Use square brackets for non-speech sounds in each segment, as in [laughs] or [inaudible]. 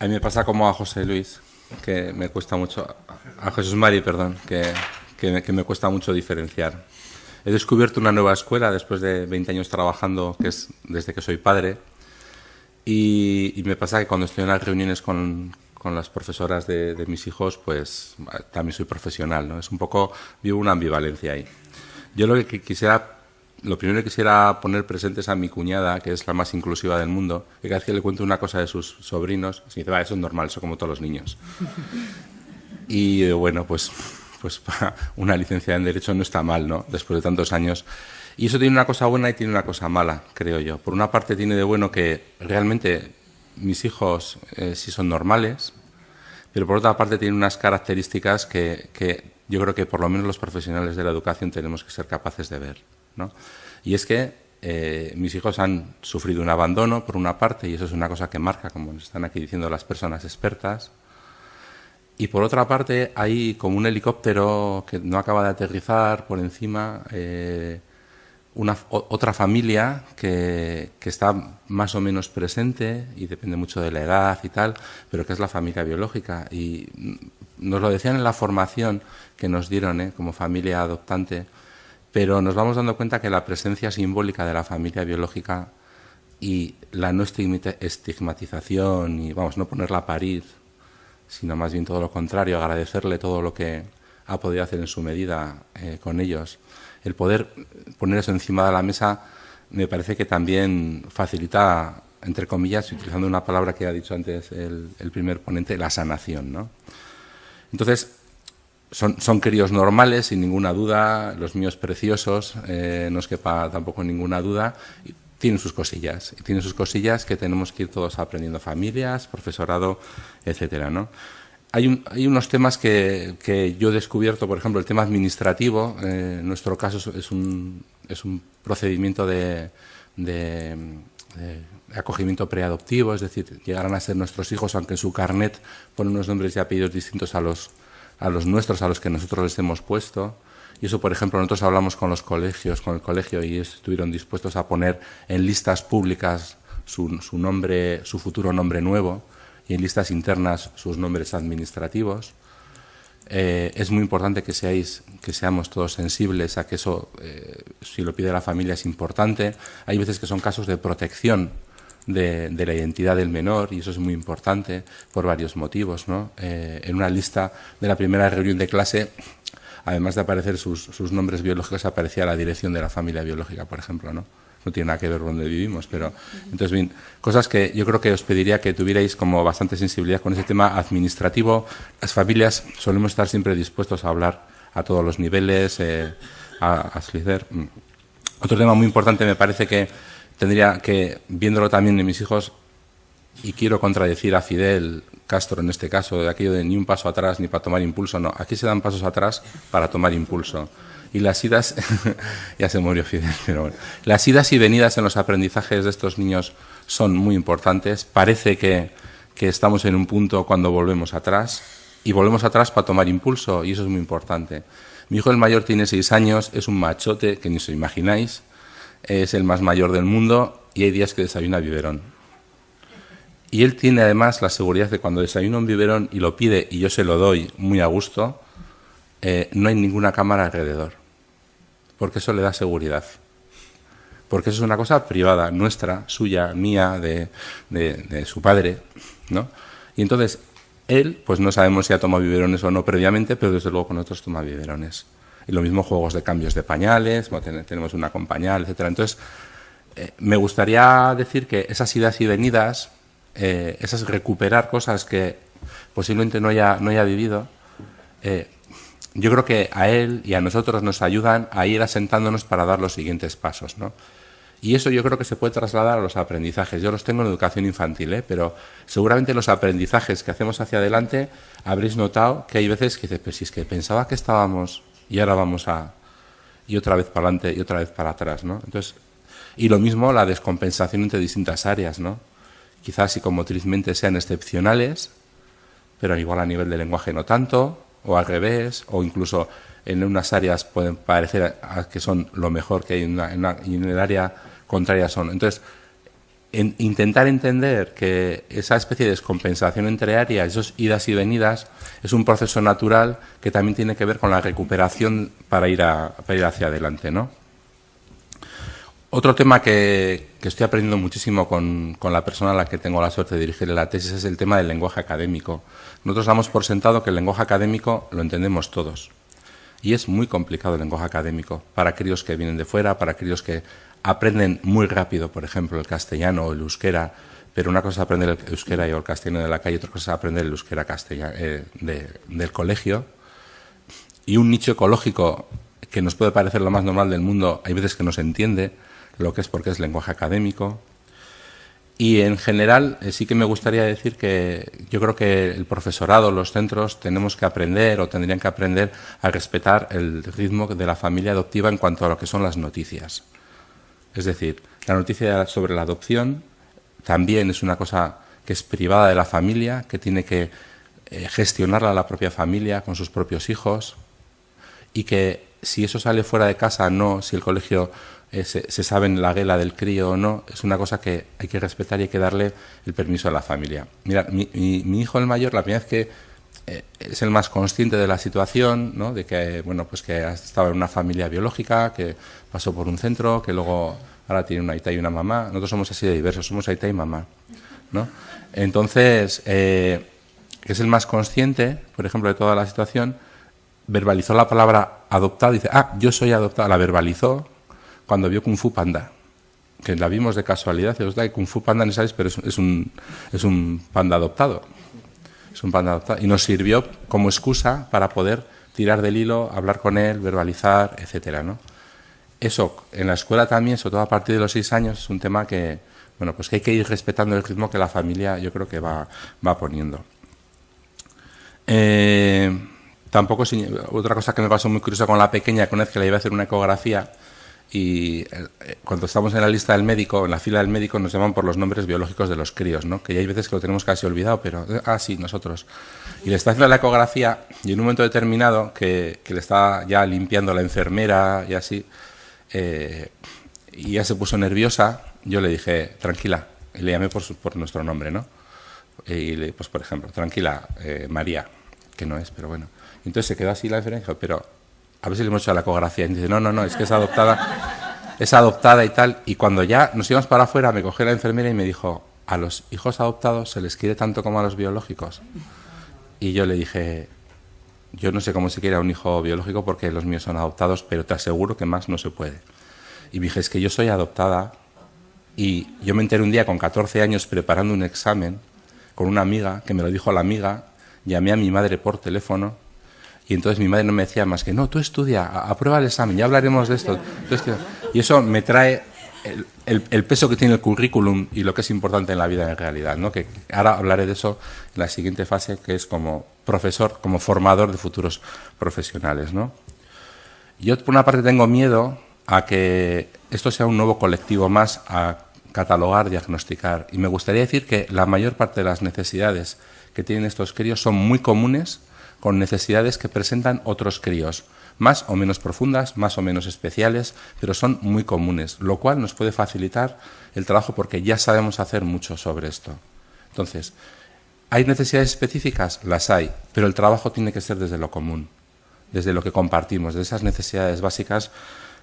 A mí me pasa como a José Luis, que me cuesta mucho, a Jesús Mari, perdón, que, que, me cuesta mucho diferenciar. He descubierto una nueva escuela después de 20 años trabajando, que es desde que soy padre, y, me pasa que cuando estoy en las reuniones con, con las profesoras de, de, mis hijos, pues también soy profesional, ¿no? Es un poco, vivo una ambivalencia ahí. Yo lo que quisiera lo primero que quisiera poner presentes a mi cuñada, que es la más inclusiva del mundo, que cada vez que le cuento una cosa de sus sobrinos, se dice, va, eso es normal, eso como todos los niños. [laughs] Y eh, bueno, pues, pues [laughs] una licencia en Derecho no está mal, ¿no? Después de tantos años. Y eso tiene una cosa buena y tiene una cosa mala, creo yo. Por una parte tiene de bueno que realmente mis hijos eh, sí son normales, pero por otra parte tiene unas características que, que yo creo que por lo menos los profesionales de la educación tenemos que ser capaces de ver. Y es que eh, mis hijos han sufrido un abandono, por una parte, y eso es una cosa que marca, como nos están aquí diciendo las personas expertas. Y por otra parte, hay como un helicóptero que no acaba de aterrizar por encima, eh, una, otra familia que, que, está más o menos presente, y depende mucho de la edad y tal, pero que es la familia biológica. Y nos lo decían en la formación que nos dieron ¿eh? como familia adoptante, pero nos vamos dando cuenta que la presencia simbólica de la familia biológica y la no estigmatización y, vamos, no ponerla a parir, sino más bien todo lo contrario, agradecerle todo lo que ha podido hacer en su medida eh, con ellos. El poder poner eso encima de la mesa me parece que también facilita, entre comillas, utilizando una palabra que ha dicho antes el, el primer ponente, la sanación. ¿no? Entonces, son, son normales, sin ninguna duda, los míos preciosos, eh, no es quepa tampoco ninguna duda, tienen sus cosillas, tienen sus cosillas que tenemos que ir todos aprendiendo, familias, profesorado, etcétera, ¿no? Hay, hay unos temas que, que, yo he descubierto, por ejemplo, el tema administrativo, eh, en nuestro caso es un, es un procedimiento de, de, de acogimiento preadoptivo, es decir, llegarán a ser nuestros hijos, aunque en su carnet ponen unos nombres y apellidos distintos a los a los nuestros, a los que nosotros les hemos puesto. Y eso, por ejemplo, nosotros hablamos con los colegios, con el colegio, y estuvieron dispuestos a poner en listas públicas su, nombre, su futuro nombre nuevo, y en listas internas sus nombres administrativos. Eh, es muy importante que, seáis, que seamos todos sensibles a que eso, eh, si lo pide la familia, es importante. Hay veces que son casos de protección de, de, la identidad del menor, y eso es muy importante por varios motivos. ¿no? Eh, en una lista de la primera reunión de clase, además de aparecer sus, sus, nombres biológicos, aparecía la dirección de la familia biológica, por ejemplo. ¿no? no tiene nada que ver donde vivimos, pero entonces bien, cosas que yo creo que os pediría que tuvierais como bastante sensibilidad con ese tema administrativo. Las familias solemos estar siempre dispuestos a hablar a todos los niveles, eh, a, a mm. Otro tema muy importante me parece que tendría que, viéndolo también en mis hijos, y quiero contradecir a Fidel Castro en este caso, de aquello de ni un paso atrás ni para tomar impulso, no, aquí se dan pasos atrás para tomar impulso. Y las idas, [laughs] ya se murió Fidel, pero bueno, las idas y venidas en los aprendizajes de estos niños son muy importantes. Parece que, que estamos en un punto cuando volvemos atrás, y volvemos atrás para tomar impulso, y eso es muy importante. Mi hijo el mayor tiene seis años, es un machote que ni os imagináis, es el más mayor del mundo y hay días que desayuna biberón. Y él tiene además la seguridad de cuando desayuna un biberón y lo pide y yo se lo doy muy a gusto, eh, no hay ninguna cámara alrededor, porque eso le da seguridad. Porque eso es una cosa privada, nuestra, suya, mía, de, de, su padre, ¿no? Y entonces, él, pues no sabemos si ha tomado biberones o no previamente, pero desde luego con nosotros toma biberones. Y lo mismo juegos de cambios de pañales, tenemos una con pañal, etc. Entonces, eh, me gustaría decir que esas idas y venidas, eh, esas recuperar cosas que posiblemente no haya, no haya vivido, eh, yo creo que a él y a nosotros nos ayudan a ir asentándonos para dar los siguientes pasos. ¿no? Y eso yo creo que se puede trasladar a los aprendizajes. Yo los tengo en educación infantil, pero seguramente los aprendizajes que hacemos hacia adelante habréis notado que hay veces que dices, pues si es que pensaba que estábamos y ahora vamos a y otra vez para adelante y otra vez para atrás, ¿no? Entonces, y lo mismo la descompensación entre distintas áreas, ¿no? Quizás psicomotrizmente sean excepcionales, pero igual a nivel de lenguaje no tanto, o al revés, o incluso en unas áreas pueden parecer que son lo mejor que hay en una, en una, y en el área contraria son. Entonces, intentar entender que esa especie de descompensación entre áreas, esos idas y venidas, es un proceso natural que también tiene que ver con la recuperación para ir, ir hacia adelante. ¿no? Otro tema que, estoy aprendiendo muchísimo con, con, la persona a la que tengo la suerte de dirigir la tesis es el tema del lenguaje académico. Nosotros damos por sentado que el lenguaje académico lo entendemos todos. Y es muy complicado el lenguaje académico para críos que vienen de fuera, para críos que aprenden muy rápido, por ejemplo, el castellano o el euskera, pero una cosa es aprender el euskera y el castellano de la calle, otra cosa es aprender el euskera castellano, eh, del colegio. Y un nicho ecológico que nos puede parecer lo más normal del mundo, hay veces que no se entiende lo que es porque es lenguaje académico. Y en general eh, sí que me gustaría decir que yo creo que el profesorado, los centros, tenemos que aprender o tendrían que aprender a respetar el ritmo de la familia adoptiva en cuanto a lo que son las noticias. Es decir, la noticia sobre la adopción también es una cosa que es privada de la familia, que tiene que eh, gestionarla la propia familia con sus propios hijos y que si eso sale fuera de casa, no, si el colegio eh, se, sabe en la guela del crío o no, es una cosa que hay que respetar y hay que darle el permiso a la familia. Mira, mi, hijo el mayor, la primera vez que es el más consciente de la situación, ¿no? de que, bueno, pues que ha estado en una familia biológica, que pasó por un centro, que luego ahora tiene una aita y una mamá. Nosotros somos así de diversos, somos aita y mamá. ¿no? Entonces, eh, es el más consciente, por ejemplo, de toda la situación, verbalizó la palabra adoptado, dice, ah, yo soy adoptado, la verbalizó cuando vio Kung Fu Panda, que la vimos de casualidad, os da Kung Fu Panda no sabéis, pero es, un, es un panda adoptado. Es un panda adoptado. Y nos sirvió como excusa para poder tirar del hilo, hablar con él, verbalizar, etcétera, ¿no? Eso en la escuela también, sobre todo a partir de los seis años, es un tema que, bueno, pues que hay que ir respetando el ritmo que la familia yo creo que va, va poniendo. Eh, tampoco, otra cosa que me pasó muy curiosa con la pequeña, que una que la iba a hacer una ecografía, y eh, cuando estamos en la lista del médico, en la fila del médico, nos llaman por los nombres biológicos de los críos, ¿no? que ya hay veces que lo tenemos casi olvidado, pero, eh, ah, sí, nosotros. Y le está haciendo la ecografía y en un momento determinado, que, que le está ya limpiando la enfermera y así, eh, y ya se puso nerviosa, yo le dije, tranquila, y le llamé por, por nuestro nombre, ¿no? Y le, pues por ejemplo, tranquila, María, que no es, pero bueno. Entonces se quedó así la enfermera y dijo, pero a ver si le hemos hecho la ecografía. Y dice, no, no, no, es que es adoptada, es adoptada y tal. Y cuando ya nos íbamos para afuera, me cogió la enfermera y me dijo, a los hijos adoptados se les quiere tanto como a los biológicos. Y yo le dije, yo no sé cómo se quiere a un hijo biológico porque los míos son adoptados, pero te aseguro que más no se puede. Y dije, es que yo soy adoptada y yo me enteré un día con 14 años preparando un examen con una amiga, que me lo dijo la amiga, llamé a mi madre por teléfono y entonces mi madre no me decía más que, no, tú estudia, aprueba el examen, ya hablaremos de esto. Y eso me trae el, peso que tiene el currículum y lo que es importante en la vida en realidad. ¿no? Que ahora hablaré de eso en la siguiente fase, que es como profesor, como formador de futuros profesionales. ¿no? Yo, por una parte, tengo miedo a que esto sea un nuevo colectivo más a catalogar, diagnosticar. Y me gustaría decir que la mayor parte de las necesidades que tienen estos críos son muy comunes con necesidades que presentan otros críos, más o menos profundas, más o menos especiales, pero son muy comunes, lo cual nos puede facilitar el trabajo porque ya sabemos hacer mucho sobre esto. Entonces, ¿hay necesidades específicas? Las hay, pero el trabajo tiene que ser desde lo común, desde lo que compartimos, de esas necesidades básicas,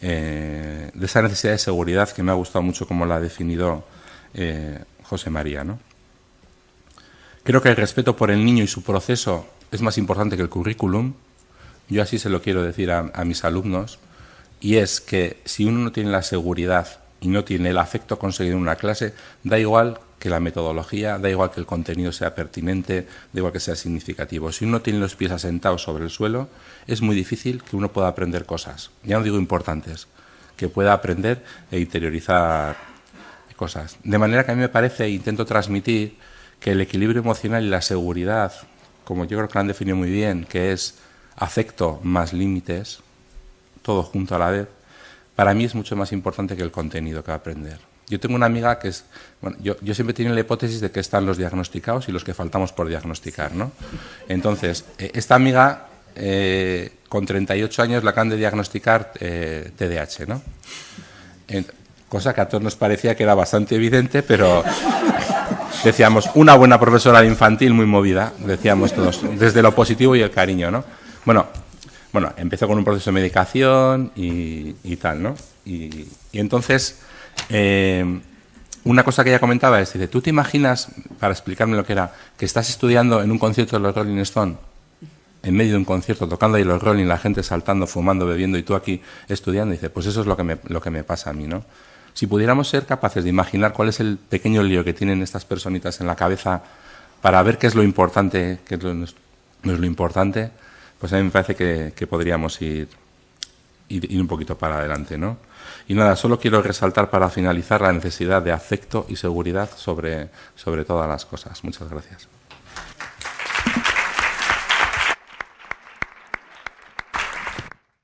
eh, de esa necesidad de seguridad que me ha gustado mucho como la ha definido eh, José María. ¿no? Creo que el respeto por el niño y su proceso es más importante que el currículum. Yo así se lo quiero decir a, mis alumnos. Y es que si uno no tiene la seguridad y no tiene el afecto conseguido en una clase, da igual que la metodología, da igual que el contenido sea pertinente, da igual que sea significativo. Si uno tiene los pies asentados sobre el suelo, es muy difícil que uno pueda aprender cosas, ya no digo importantes, que pueda aprender e interiorizar cosas. De manera que a mí me parece, e intento transmitir, que el equilibrio emocional y la seguridad como yo creo que lo han definido muy bien, que es afecto más límites, todo junto a la vez, para mí es mucho más importante que el contenido que aprender. Yo tengo una amiga que es, bueno, yo, siempre tengo la hipótesis de que están los diagnosticados y los que faltamos por diagnosticar, ¿no? Entonces, eh, esta amiga, eh, con 38 años, la acaban de diagnosticar eh, TDAH, ¿no? cosa que a todos nos parecía que era bastante evidente, pero decíamos, una buena profesora de infantil muy movida, decíamos todos, desde lo positivo y el cariño, ¿no? Bueno, bueno empezó con un proceso de medicación y, tal, ¿no? Y, entonces, eh, una cosa que ella comentaba es, dice, ¿tú te imaginas, para explicarme lo que era, que estás estudiando en un concierto de los Rolling Stone, en medio de un concierto, tocando ahí los Rolling, la gente saltando, fumando, bebiendo, y tú aquí estudiando? dice, pues eso es lo que me, lo que me pasa a mí, ¿no? Si pudiéramos ser capaces de imaginar cuál es el pequeño lío que tienen estas personitas en la cabeza para ver qué es lo importante, qué es lo, no es lo importante, pues a mí me parece que, podríamos ir, ir, un poquito para adelante, ¿no? Y nada, solo quiero resaltar para finalizar la necesidad de afecto y seguridad sobre, sobre todas las cosas. Muchas gracias.